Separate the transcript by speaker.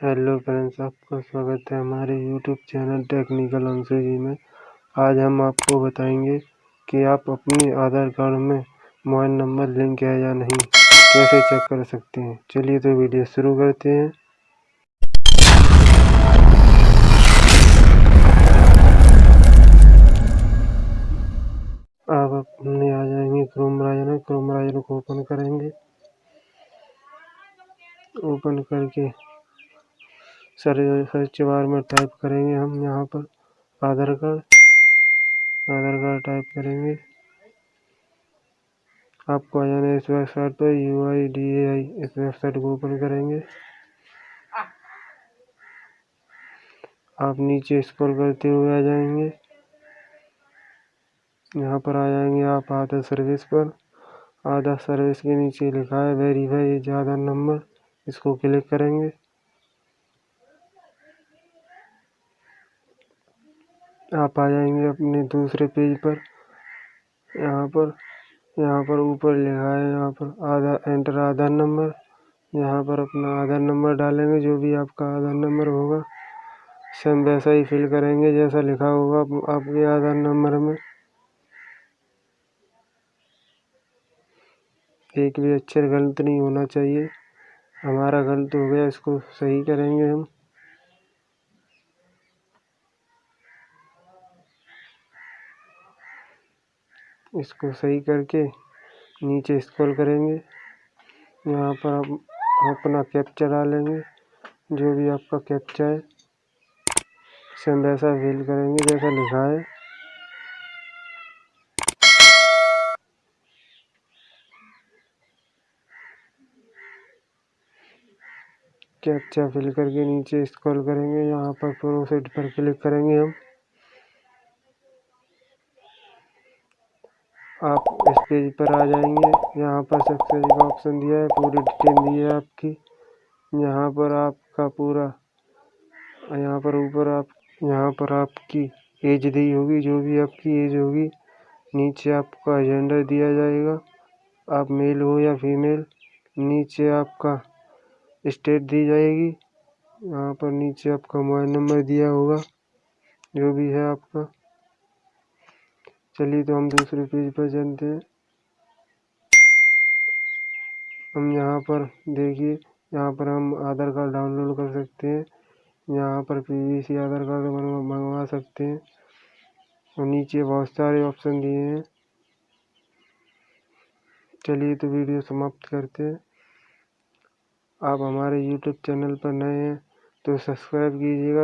Speaker 1: Hello friends, आपका स्वागत है हमारे YouTube channel technical Anshu ji में। आज हम आपको बताएँगे कि आप अपने आधार कार्ड में मोबाइल नंबर लिंक है या नहीं, कैसे चेक कर सकते हैं। चलिए तो वीडियो शुरू करते हैं। आप अपने आ जाएँगे क्रोम ब्राउज़र क्रोम ब्राउज़र को ओपन करेंगे। ओपन करके सर्च बार में टाइप करेंगे हम यहाँ पर। Aadhaar card Aadhaar card type करेंगे। आपको आ जाना इस वेबसाइट पर यू आई डी ए आई इस वेबसाइट को ओपन करेंगे। आप नीचे स्क्रॉल करते हुए आ जाएँगे। यहाँ पर आ जाएँगे आप आधा सर्विस पर। आधा सर्विस के नीचे लिखा है वेरीफाई आधार नंबर इसको क्लिक करेंगे। आप आ जाएँगे अपने दूसरे पेज पर। यहाँ पर यहाँ पर ऊपर लिखा है, यहाँ पर आधार एंटर आधार नंबर। यहाँ पर अपना आधार नंबर डालेंगे, जो भी आपका आधार नंबर होगा। सेम वैसा ही फिल करेंगे, जैसा लिखा होगा आपके आधार नंबर में। एक भी अक्षर गलत नहीं होना चाहिए। हमारा गलत हो गया, इसको सही करेंगे हम। इसको सही करके नीचे स्क्रॉल करेंगे। यहाँ पर आप अपना कैप्चा डालेंगे जो भी आपका कैप्चा है। सेम वैसा फिल करेंगे, जैसा लिखा है। कैप्चा फिल करके नीचे स्क्रॉल करेंगे। यहाँ पर प्रोसेड पर क्लिक करेंगे हम। आप इस पेज पर आ जाएँगे यहाँ पर सक्सेस का ऑप्शन दिया है, पूरी डिटेल दी है आपकी। यहाँ पर आपका पूरा, यहाँ पर ऊपर आप, यहाँ पर आपकी एज दी होगी, जो भी आपकी एज होगी। नीचे आपका जेंडर दिया जाएगा। आप मेल हो या फीमेल नीचे आपका स्टेट दी जाएगी। यहाँ पर नीचे आपका मोबाइल नंबर दिया होगा, जो भी है आपका। चलिए तो हम दूसरे पेज पर चलते हैं। हम यहाँ पर देखिए, यहाँ पर हम आधार कार्ड डाउनलोड कर सकते हैं। यहाँ पर पीवीसी आधार कार्ड मंगवा सकते हैं। और नीचे बहुत सारे ऑप्शन दिए हैं। चलिए तो वीडियो समाप्त करते हैं। आप हमारे यूट्यूब चैनल पर नए हैं तो सब्सक्राइब कीजिएगा।